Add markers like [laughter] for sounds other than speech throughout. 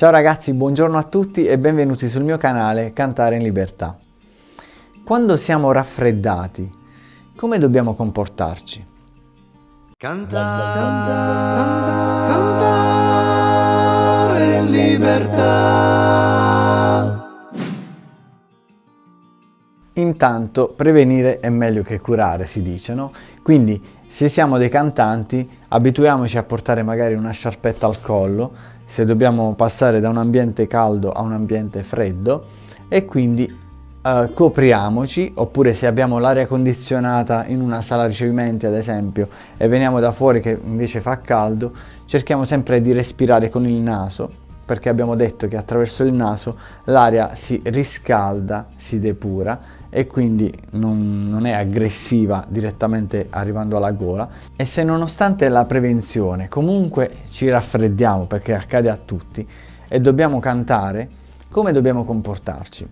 Ciao ragazzi, buongiorno a tutti e benvenuti sul mio canale Cantare in Libertà. Quando siamo raffreddati, come dobbiamo comportarci? Cantare, cantare, cantare in libertà. Intanto prevenire è meglio che curare, si dice, no? Quindi se siamo dei cantanti abituiamoci a portare magari una sciarpetta al collo se dobbiamo passare da un ambiente caldo a un ambiente freddo e quindi eh, copriamoci oppure se abbiamo l'aria condizionata in una sala ricevimenti ad esempio e veniamo da fuori che invece fa caldo cerchiamo sempre di respirare con il naso perché abbiamo detto che attraverso il naso l'aria si riscalda, si depura e quindi non, non, è aggressiva direttamente arrivando alla gola e se nonostante la prevenzione comunque ci raffreddiamo perché accade a tutti e dobbiamo cantare, come dobbiamo comportarci?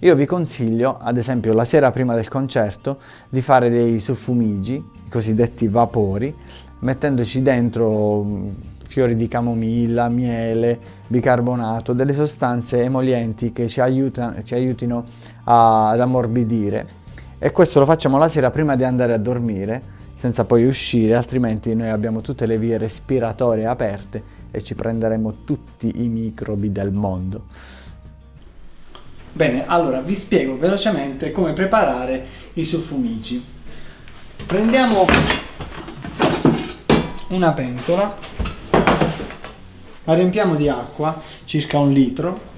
Io vi consiglio, ad esempio la sera prima del concerto, di fare dei suffumigi, i cosiddetti vapori, mettendoci dentro fiori di camomilla, miele, bicarbonato, delle sostanze emolienti che ci, aiutano, ci aiutino a, ad ammorbidire e questo lo facciamo la sera prima di andare a dormire senza poi uscire altrimenti noi abbiamo tutte le vie respiratorie aperte e ci prenderemo tutti i microbi del mondo. Bene, allora vi spiego velocemente come preparare i suffumici. Prendiamo una pentola la riempiamo di acqua, circa un litro,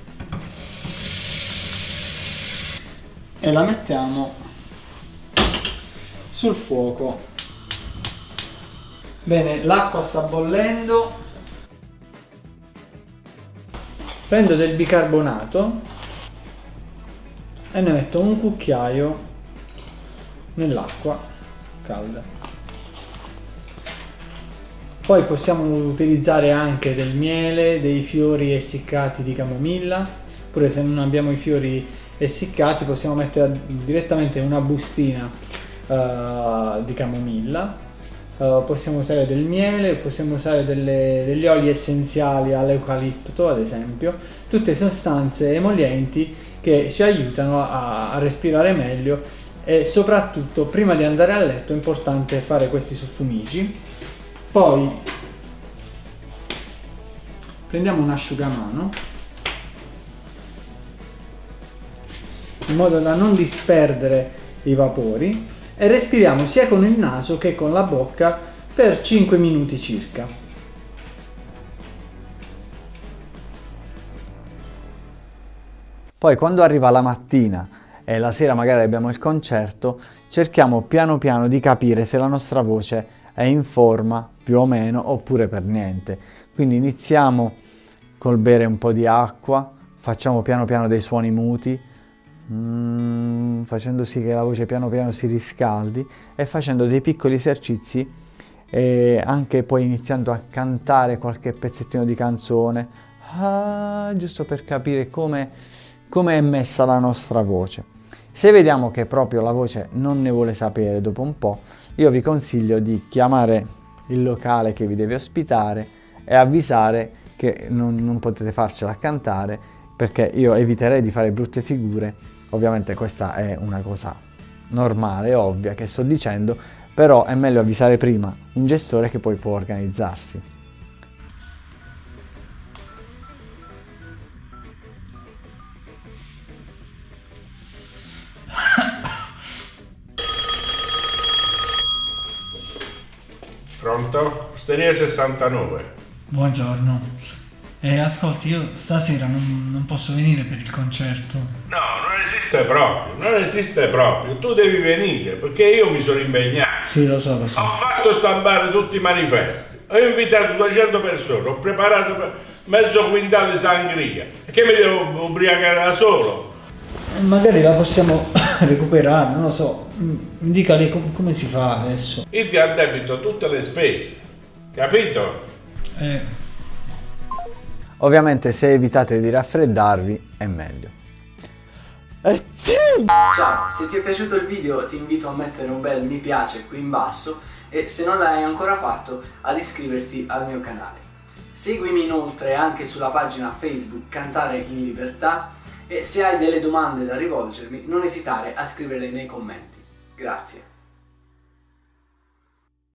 e la mettiamo sul fuoco. Bene, l'acqua sta bollendo, prendo del bicarbonato e ne metto un cucchiaio nell'acqua calda. Poi possiamo utilizzare anche del miele, dei fiori essiccati di camomilla, oppure se non abbiamo i fiori essiccati possiamo mettere direttamente una bustina uh, di camomilla. Uh, possiamo usare del miele, possiamo usare delle, degli oli essenziali all'eucalipto ad esempio, tutte sostanze emolienti che ci aiutano a, a respirare meglio e soprattutto prima di andare a letto è importante fare questi suffumigi poi prendiamo un asciugamano in modo da non disperdere i vapori e respiriamo sia con il naso che con la bocca per 5 minuti circa. Poi quando arriva la mattina e la sera magari abbiamo il concerto, cerchiamo piano piano di capire se la nostra voce è in forma più o meno oppure per niente. Quindi iniziamo col bere un po' di acqua, facciamo piano piano dei suoni muti, mm, facendo sì che la voce piano piano si riscaldi e facendo dei piccoli esercizi e anche poi iniziando a cantare qualche pezzettino di canzone, ah, giusto per capire come, come è messa la nostra voce. Se vediamo che proprio la voce non ne vuole sapere dopo un po', io vi consiglio di chiamare il locale che vi deve ospitare e avvisare che non, non potete farcela cantare perché io eviterei di fare brutte figure. Ovviamente questa è una cosa normale, ovvia che sto dicendo, però è meglio avvisare prima un gestore che poi può organizzarsi. Pronto? Osteria 69. Buongiorno. Eh, ascolti, io stasera non, non, posso venire per il concerto. No, non esiste proprio, non esiste proprio. Tu devi venire perché io mi sono impegnato. Sì, lo so, lo so. Ho fatto stampare tutti i manifesti. Ho invitato 200 persone, ho preparato mezzo quintale di sangria. Che mi devo ubriacare da solo? Magari la possiamo [coughs] recuperare, non lo so. Mi dica lei com come si fa adesso. Io ti addebito tutte le spese, capito? Eh. Ovviamente se evitate di raffreddarvi è meglio. Eh sì! Ciao, se ti è piaciuto il video ti invito a mettere un bel mi piace qui in basso e se non l'hai ancora fatto ad iscriverti al mio canale. Seguimi inoltre anche sulla pagina Facebook Cantare in Libertà e se hai delle domande da rivolgermi non esitare a scriverle nei commenti. Grazie.